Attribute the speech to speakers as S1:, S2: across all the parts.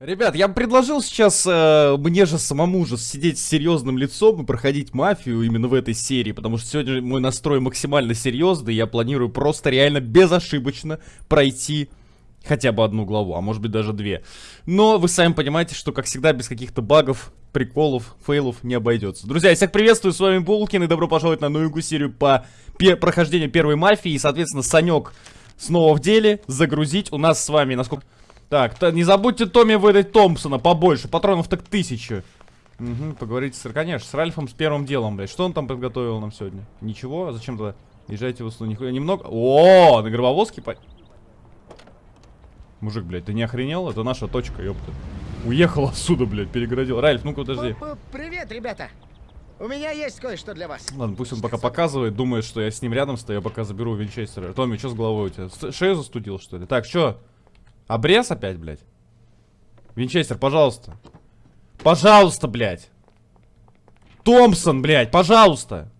S1: Ребят, я бы предложил сейчас э, мне же самому же сидеть с серьезным лицом и проходить мафию именно в этой серии, потому что сегодня мой настрой максимально серьезный, я планирую просто реально безошибочно пройти хотя бы одну главу, а может быть даже две. Но вы сами понимаете, что как всегда без каких-то багов, приколов, фейлов не обойдется. Друзья, всех приветствую, с вами Булкин и добро пожаловать на новую серию по прохождению первой мафии. И, соответственно, Санек снова в деле, загрузить. У нас с вами, насколько... Так, не забудьте Томми выдать Томпсона побольше, патронов так тысячу. Угу, поговорите с, конечно, с Ральфом с первым делом, блядь. Что он там подготовил нам сегодня? Ничего? А зачем тогда? Езжайте в услугу. Нихуя немного. О, на гробовозке по... Мужик, блядь, ты не охренел? Это наша точка, ёпта. Уехал отсюда, блядь, перегородил. Ральф, ну-ка подожди.
S2: Привет, ребята. У меня есть кое-что для вас.
S1: Ладно, пусть он пока показывает, думает, что я с ним рядом стою, я пока заберу винчестера. Томми, что с головой у тебя? Шею застудил, что ли? Так, что? Обрез опять, блядь? Винчестер, пожалуйста. Пожалуйста, блядь. Томпсон, блядь, пожалуйста.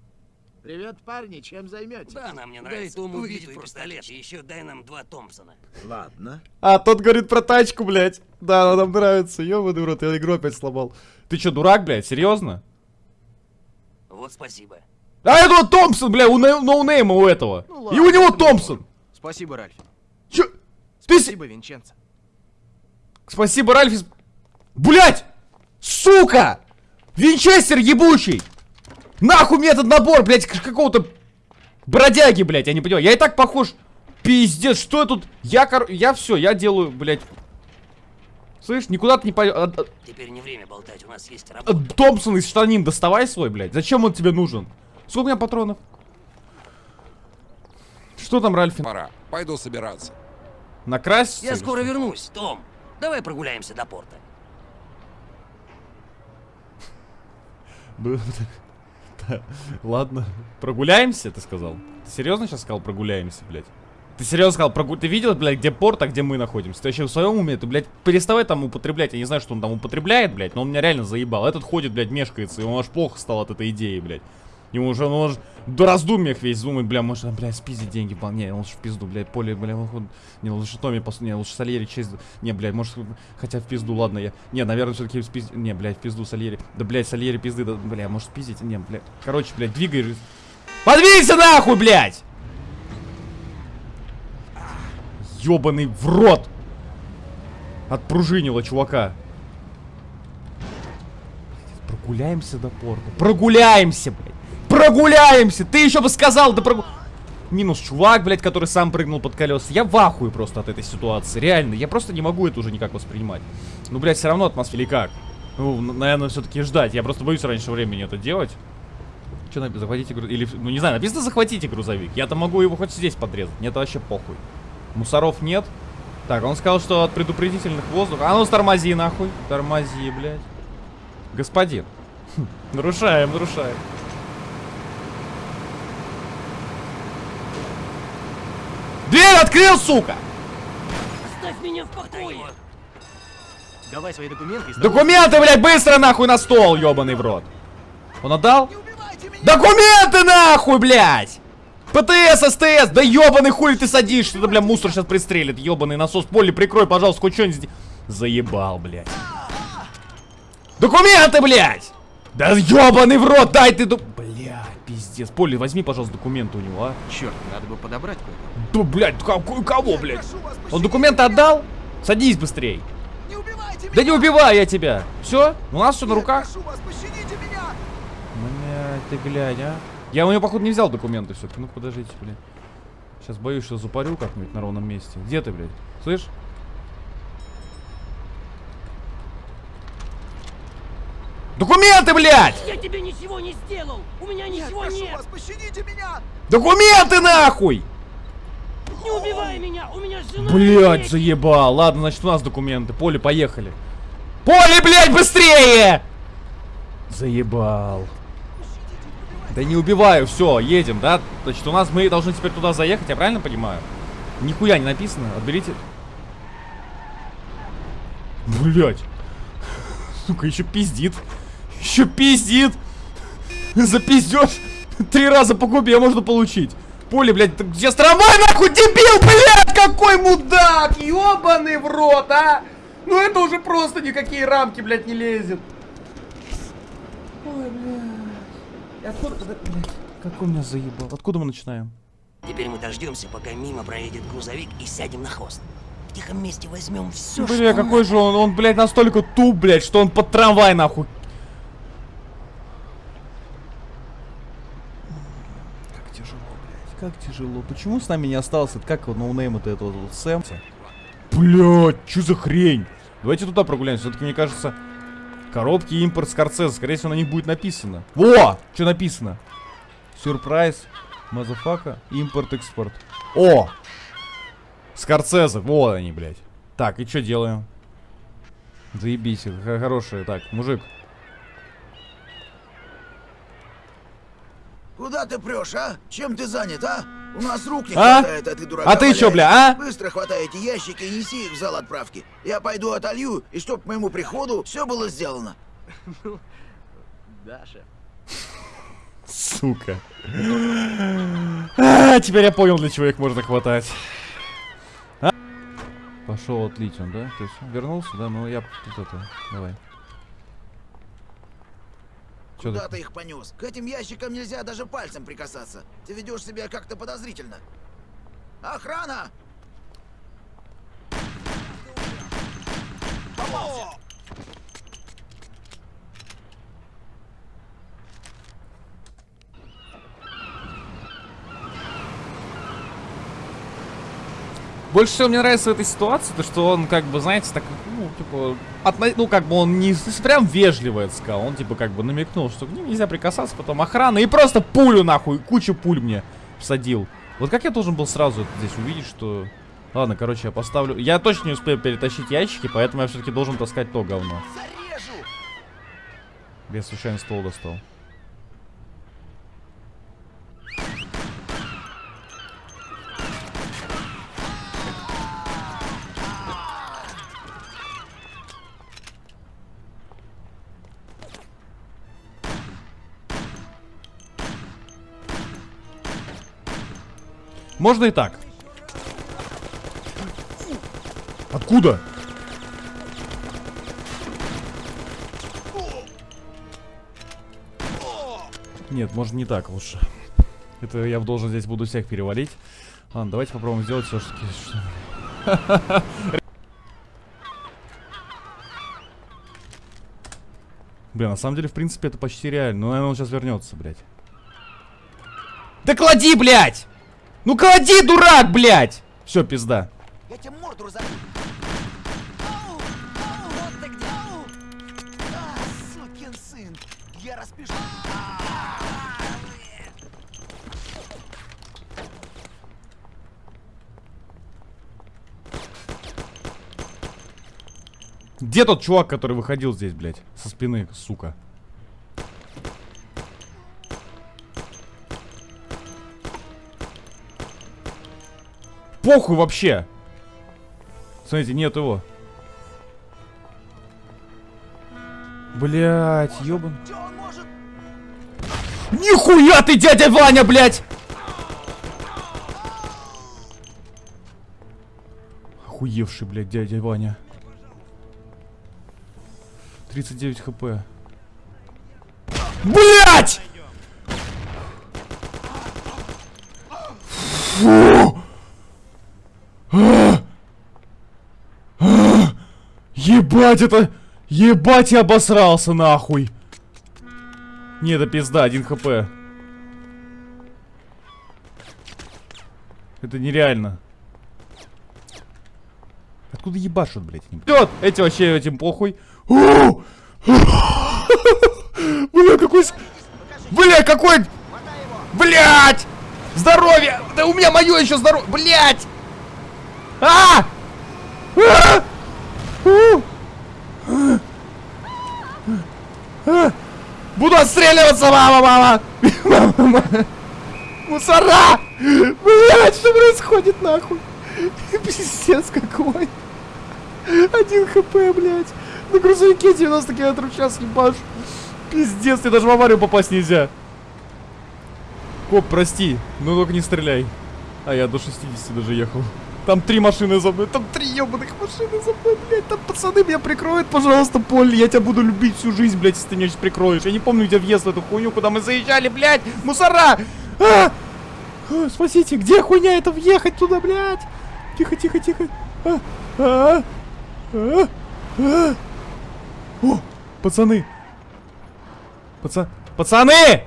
S2: Привет, парни, чем займетесь?
S3: Да, нам не нравится. Дай Тому битву и пистолет, и еще дай нам два Томпсона.
S2: Ладно.
S1: А, тот говорит про тачку, блядь. Да, нам нравится. Ёбаный рот, я игру опять сломал. Ты что, дурак, блядь, серьезно?
S3: Вот спасибо.
S1: А это вот Томпсон, бля, у ноунейма у этого. Ну, ладно, и у него Томпсон.
S4: Спасибо, Ральф.
S1: Чё?
S4: Спасибо, Ты... Винченцо.
S1: Спасибо, Ральф. Блять! Сука! Винчестер ебучий! Нахуй мне этот набор, блядь, какого-то бродяги, блядь, я не понимаю. Я и так похож. Пиздец, что я тут? Я, кор... я все, я делаю, блядь. Слышь, никуда ты не пойдешь. А,
S3: а... Теперь не время болтать, у нас есть работа.
S1: Томпсон из штанин доставай свой, блядь. Зачем он тебе нужен? Сколько у меня патронов? Что там, Ральфин?
S5: Пора. Пойду собираться.
S1: Накрась?
S3: Я скоро вернусь, Том. Давай прогуляемся до порта.
S1: Ладно. Прогуляемся, ты сказал? Ты серьезно сейчас сказал прогуляемся, блядь? Ты серьезно сказал, прогу... ты видел, блядь, где порт, а где мы находимся? Ты вообще в своем уме? Ты, блядь, переставай там употреблять. Я не знаю, что он там употребляет, блядь, но он меня реально заебал. Этот ходит, блядь, мешкается, и он аж плохо стал от этой идеи, блядь. Ему уже, ну, он уже до раздумьях весь думает, бля, может, бля, спиздить деньги, не, лучше в пизду, блядь, поле, бля, он, не, лучше Томми, пос... не, лучше Сальери честь, не, блядь, может, хотя в пизду, ладно, я, не, наверное, все-таки спиздить, не, блядь, в пизду Сальери, да, блядь, Сальери пизды, да, бля, может, спиздить, не, блядь, короче, блядь, двигай, подвинься нахуй, блядь! Ёбаный в рот! Отпружинило чувака. Прогуляемся до порта. Прогуляемся, блядь. Прогуляемся! Ты еще бы сказал, да прогу... Минус чувак, блядь, который сам прыгнул под колеса. Я в просто от этой ситуации. Реально, я просто не могу это уже никак воспринимать. Ну, блядь, все равно атмосфера. Или как? Ну, наверное, все-таки ждать. Я просто боюсь раньше времени это делать. Что написано? Захватите грузовик. Или, ну, не знаю, написано захватите грузовик. Я-то могу его хоть здесь подрезать. Мне это вообще похуй. Мусоров нет. Так, он сказал, что от предупредительных воздух... А ну, тормози, нахуй. Тормози, блядь. Господин. Нарушаем, нарушаем. Дверь открыл, сука!
S3: Оставь меня в покое!
S4: Давай свои документы.
S1: Документы, блядь, быстро нахуй на стол, ебаный в рот. Он отдал? Документы нахуй, блядь! ПТС, СТС, да ебаный хуй ты садишься, да, бля, мусор сейчас пристрелит, ебаный насос. Поле, прикрой, пожалуйста, хоть что-нибудь. Заебал, блядь. Документы, блядь! Да ебаный в рот, дай ты... Блядь, пиздец. Поле, возьми, пожалуйста, документы у него, а.
S4: Черт, надо бы подобрать кое-то.
S1: Да, блядь, какой, кого, блядь? Он документы отдал? Садись быстрей. Не да не убивай я тебя. Все? У нас все на руках. Вас, Блядь, ты глянь, а. Я у него, походу, не взял документы все-таки. Ну, подождите, блядь. Сейчас боюсь, что запарю как-нибудь на ровном месте. Где ты, блядь? Слышь? Документы, блядь!
S3: Я тебе ничего не сделал! У меня ничего нет! нет.
S2: вас, пощадите меня!
S1: Документы, нахуй!
S3: Не убивай меня! У меня жена
S1: Блядь, заебал. Ладно, значит, у нас документы. Поле, поехали. Поле, блядь, быстрее! Заебал. Да не убиваю, все, едем, да? Значит, у нас мы должны теперь туда заехать, я правильно понимаю? Нихуя не написано, отберите. Блять. Сука, еще пиздит. Еще пиздит. За пиздеж три раза по губе можно получить. Поле, блядь, сейчас трамвай нахуй, дебил, блядь, какой мудак, ебаный в рот, а! Ну это уже просто никакие рамки, блядь, не лезет. Ой, блядь. Откуда, блядь, как он меня заебал? Откуда мы начинаем?
S3: Теперь мы дождемся, пока мимо проедет грузовик и сядем на хвост. В тихом месте возьмем все,
S1: Бля, какой же он, он, блядь, настолько туп, блядь, что он под трамвай, нахуй. Как тяжело, блядь, как тяжело. Почему с нами не остался, как его no name это этого вот Сэм? Блядь, что за хрень? Давайте туда прогуляемся, все-таки мне кажется, коробки импорт Скорцеза, скорее всего на них будет написано. Во! Что написано? Сюрприз, motherfucker, импорт-экспорт. О! Скорцеза, вот они, блядь. Так, и что делаем? Заебись, хорошие. Так, мужик.
S5: Куда ты прешь, а? Чем ты занят, а? У нас рук не
S1: А?
S5: хватает, а ты дурака
S1: А ты чё,
S5: валяешь.
S1: бля, а?
S5: Быстро хватай эти ящики и неси их в зал отправки. Я пойду отолью, и чтоб к моему приходу все было сделано.
S4: Даша.
S1: Сука. А, теперь я понял, для чего их можно хватать. А? Пошел отлить он, да? То есть вернулся, да? Ну я тут это. Давай. Чё
S5: Куда
S1: ты?
S5: ты их понес? К этим ящикам нельзя даже пальцем прикасаться. Ты ведешь себя как-то подозрительно. Охрана!
S1: Больше всего мне нравится в этой ситуации, то что он как бы, знаете, так, ну, типа, отно- ну, как бы он не прям вежливо это сказал, он типа как бы намекнул, что к ним нельзя прикасаться, потом охрана, и просто пулю нахуй, кучу пуль мне всадил. Вот как я должен был сразу это здесь увидеть, что... Ладно, короче, я поставлю... Я точно не успею перетащить ящики, поэтому я все-таки должен таскать то говно.
S5: Зарежу!
S1: Я случайно ствол достал. Можно и так. Откуда? Нет, можно не так лучше. Это я должен здесь буду всех перевалить. Ладно, давайте попробуем сделать все-таки. Бля, на самом деле, в принципе, это почти реально. Ну, наверное, он сейчас вернется, блядь. Да клади, блядь! Ну клади, дурак, блядь! Все, пизда.
S5: Я тебе морду разорву.
S1: Где тот чувак, который выходил здесь, блядь? Со спины, сука. Похуй вообще. Смотрите, нет его. Блять, ёбан.
S5: Может?
S1: Нихуя ты, дядя Ваня, блядь! Охуевший, блядь, дядя Ваня. 39 хп. Блять! Фу! А! А! Ебать это! Ебать я обосрался нахуй! Не, это пизда, один хп. Это нереально. Откуда ебашут, блядь? Вперед! Эти вообще этим похуй. Бля, какой... Бля, какой... Блять! Здоровье! Да у меня мое еще здоровье! Блять! А! А! Буду отстреливаться, мама, мама! Мама! Мусора! Блять, что происходит нахуй? Пиздец какой! Один хп, блядь! На грузовике 90 км в час ебаш! Пиздец, тебе даже в аварию попасть нельзя! Коп, прости, но только не стреляй. А я до 60 даже ехал. Там три машины за мной, там три ебаных машины за мной, блядь. Там пацаны меня прикроют, пожалуйста, Поль. Я тебя буду любить всю жизнь, блядь, если ты меня сейчас прикроешь. Я не помню, где въезд в эту хуйню, куда мы заезжали, блядь. Мусора! А! А, спасите, где хуйня это въехать туда, блядь? Тихо, тихо, тихо. А, а, а, а. О, пацаны. Паца... Пацаны!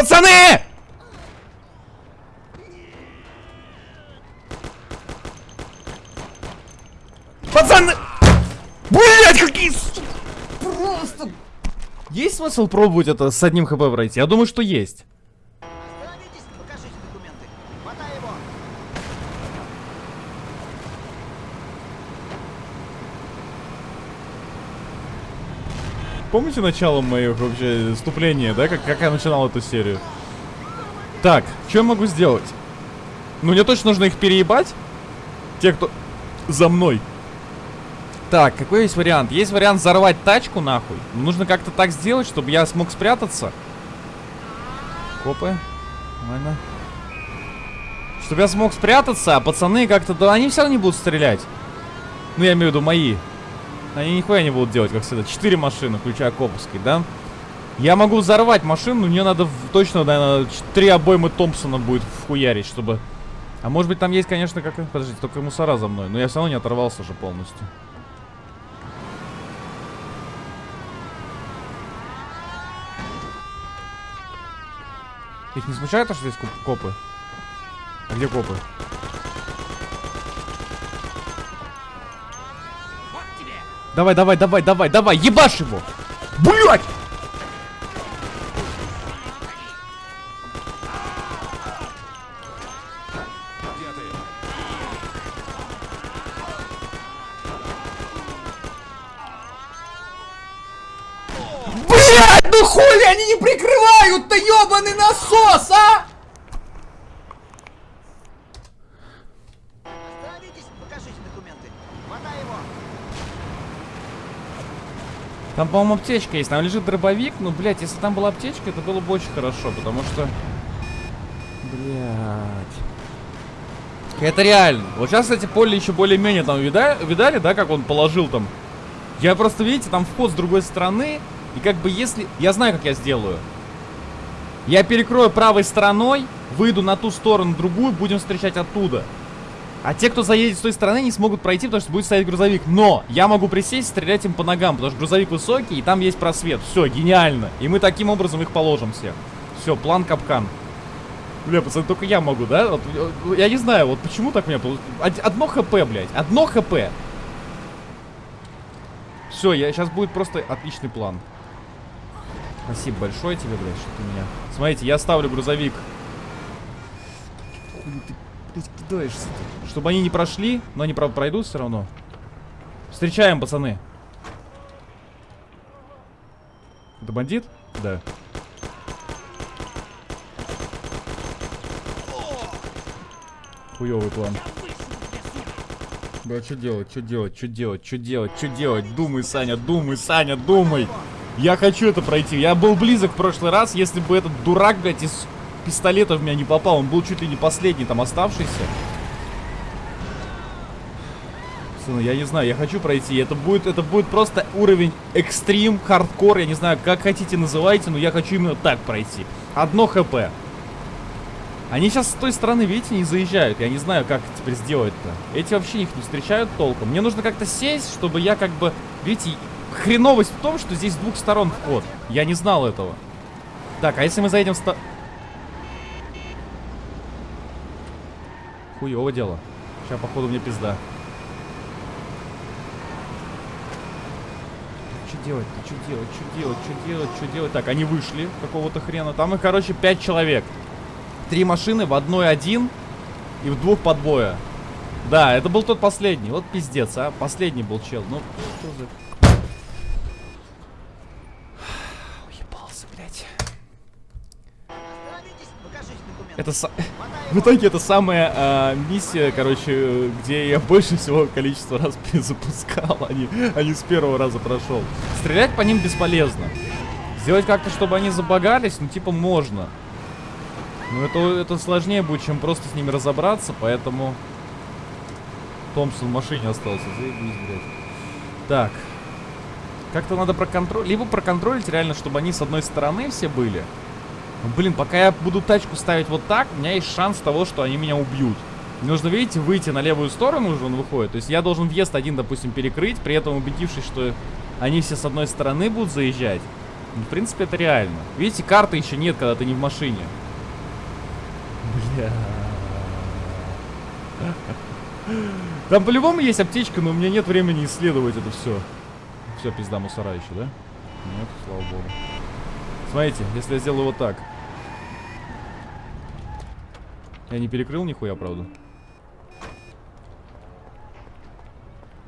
S1: Пацаны! Пацаны! Блять, какие... Просто... Есть смысл пробовать это с одним хп пройти? Я думаю, что есть.
S5: Остановитесь, покажите документы. Мотай его.
S1: Помните начало моих вообще вступления, да? Как, как я начинал эту серию? Так, что я могу сделать? Ну, мне точно нужно их переебать. Те, кто за мной. Так, какой есть вариант? Есть вариант взорвать тачку, нахуй. Нужно как-то так сделать, чтобы я смог спрятаться. Копы. Нормально. Чтобы я смог спрятаться, а пацаны как-то... Да они все равно не будут стрелять. Ну, я имею в виду мои. Они нихуя не будут делать, как всегда. Четыре машины, включая Коповской, да? Я могу взорвать машину, но мне надо в- точно, наверное, три обоймы Томпсона будет вхуярить, чтобы... А может быть там есть, конечно, как... Подождите, только мусора за мной. Но я все равно не оторвался же полностью. Их не смущает, то, что здесь коп- копы? А где копы? Давай, давай, давай, давай, давай, ебашь его! Блять! Блять, ну хули они не прикрывают-то, ебаный насос, а?
S5: Остановитесь, покажите документы. Мотай его.
S1: Там, по-моему, аптечка есть. Там лежит дробовик. Ну, блядь, если там была аптечка, это было бы очень хорошо, потому что... Блядь. Это реально. Вот сейчас, кстати, поле еще более-менее там вида- видали, да, как он положил там. Я просто, видите, там вход с другой стороны. И как бы если... Я знаю, как я сделаю. Я перекрою правой стороной, выйду на ту сторону, другую, будем встречать оттуда. А те, кто заедет с той стороны, не смогут пройти, потому что будет стоять грузовик. Но я могу присесть, стрелять им по ногам, потому что грузовик высокий, и там есть просвет. Все, гениально. И мы таким образом их положим всех. Все, план капкан. Бля, пацаны, только я могу, да? Вот, э, я не знаю, вот почему так у меня получилось. Одно хп, блядь. Одно хп. Все, я сейчас будет просто отличный план. Спасибо большое тебе, блядь, что ты меня... Смотрите, я ставлю грузовик. Ты, кидаешься Чтобы они не прошли, но они, правда, пройдут все равно. Встречаем, пацаны. Это бандит? Да. Хуёвый план. Бля, что делать, что делать, что делать, что делать, что делать? Думай, Саня, думай, Саня, думай. Я хочу это пройти. Я был близок в прошлый раз, если бы этот дурак, блядь, из пистолета в меня не попал. Он был чуть ли не последний там оставшийся. Пацаны, я не знаю, я хочу пройти. Это будет, это будет просто уровень экстрим, хардкор, я не знаю, как хотите называйте, но я хочу именно так пройти. Одно хп. Они сейчас с той стороны, видите, не заезжают. Я не знаю, как теперь сделать-то. Эти вообще их не встречают толком. Мне нужно как-то сесть, чтобы я как бы... Видите, хреновость в том, что здесь с двух сторон вход. Я не знал этого. Так, а если мы заедем с... Хуёво дело. Сейчас, походу, мне пизда. Что делать-то? Что делать? Что делать? Что делать? Что делать? Так, они вышли какого-то хрена. Там их, короче, пять человек. Три машины, в одной один и в двух по двое. Да, это был тот последний. Вот пиздец, а. Последний был чел. Ну, что за... Это са- В итоге это самая а, миссия, короче, где я больше всего количество раз перезапускал, а не, а не с первого раза прошел. Стрелять по ним бесполезно. Сделать как-то, чтобы они забагались, ну типа можно. Но это, это сложнее будет, чем просто с ними разобраться, поэтому... Томпсон в машине остался, заебись, блядь. Так. Как-то надо проконтролить, либо проконтролить реально, чтобы они с одной стороны все были. Ну, блин, пока я буду тачку ставить вот так, у меня есть шанс того, что они меня убьют. Нужно, видите, выйти на левую сторону уже он выходит. То есть я должен въезд один, допустим, перекрыть, при этом убедившись, что они все с одной стороны будут заезжать. Ну, в принципе, это реально. Видите, карты еще нет, когда ты не в машине. Бля. Там по-любому есть аптечка, но у меня нет времени исследовать это все. Все, пизда мусора еще, да? Нет, слава богу. Смотрите, если я сделаю вот так. Я не перекрыл нихуя, правда?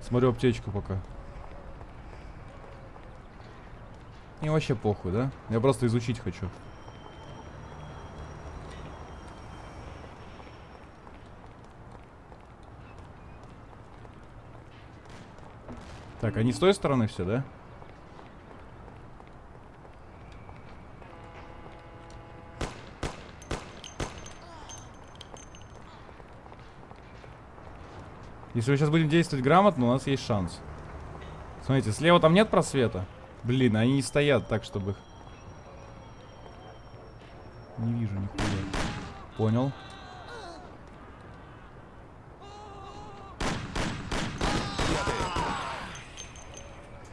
S1: Смотрю аптечку пока. Мне вообще похуй, да? Я просто изучить хочу. Так, они с той стороны все, да? Если мы сейчас будем действовать грамотно, у нас есть шанс. Смотрите, слева там нет просвета? Блин, они не стоят так, чтобы их... Не вижу нихуя. Понял.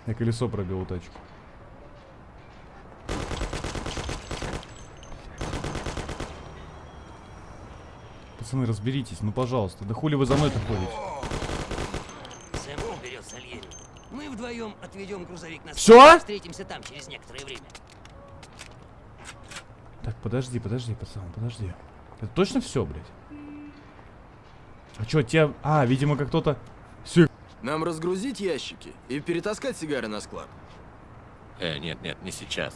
S1: Я колесо пробил у тачки. Пацаны, разберитесь, ну пожалуйста. Да хули вы за мной-то ходите?
S3: Сэм уберет Сальери. Мы вдвоем отведем грузовик на и Встретимся там через некоторое время.
S1: Так, подожди, подожди, пацан, подожди. Это точно все, блядь? А чё, тебя... А, видимо, как кто-то... Все,
S6: Нам разгрузить ящики и перетаскать сигары на склад.
S7: Э, нет, нет, не сейчас.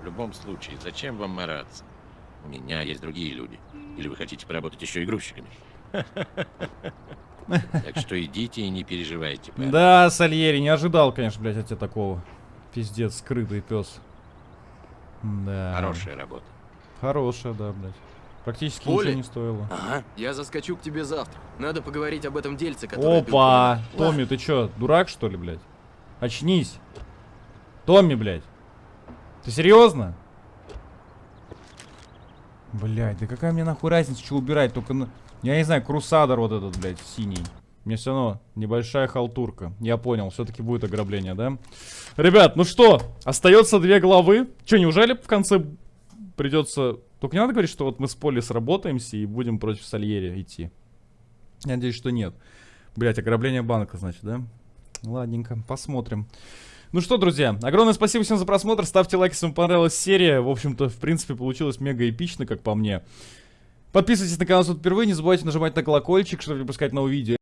S7: В любом случае, зачем вам мараться? У меня есть другие люди. Или вы хотите поработать еще и грузчиками? Так что идите и не переживайте. парни.
S1: Да, Сальери, не ожидал, конечно, блядь, от тебя такого. Пиздец, скрытый пес. Да.
S7: Хорошая работа.
S1: Хорошая, да, блядь. Практически
S6: Поле?
S1: ничего не стоило.
S3: Ага.
S6: Я заскочу к тебе завтра. Надо поговорить об этом дельце, которое... бил
S1: Опа! Томми, ты чё, дурак, что ли, блядь? Очнись. Томми, блядь. Ты серьезно? Блядь, да какая мне нахуй разница, что убирать? Только, я не знаю, крусадор вот этот, блядь, синий. Мне все равно небольшая халтурка. Я понял, все-таки будет ограбление, да? Ребят, ну что, остается две главы. Че, неужели в конце придется... Только не надо говорить, что вот мы с Поли сработаемся и будем против Сальери идти. Я надеюсь, что нет. Блять, ограбление банка, значит, да? Ладненько, посмотрим. Ну что, друзья, огромное спасибо всем за просмотр. Ставьте лайк, если вам понравилась серия. В общем-то, в принципе, получилось мега эпично, как по мне. Подписывайтесь на канал, если вы впервые. Не забывайте нажимать на колокольчик, чтобы не пропускать новые видео.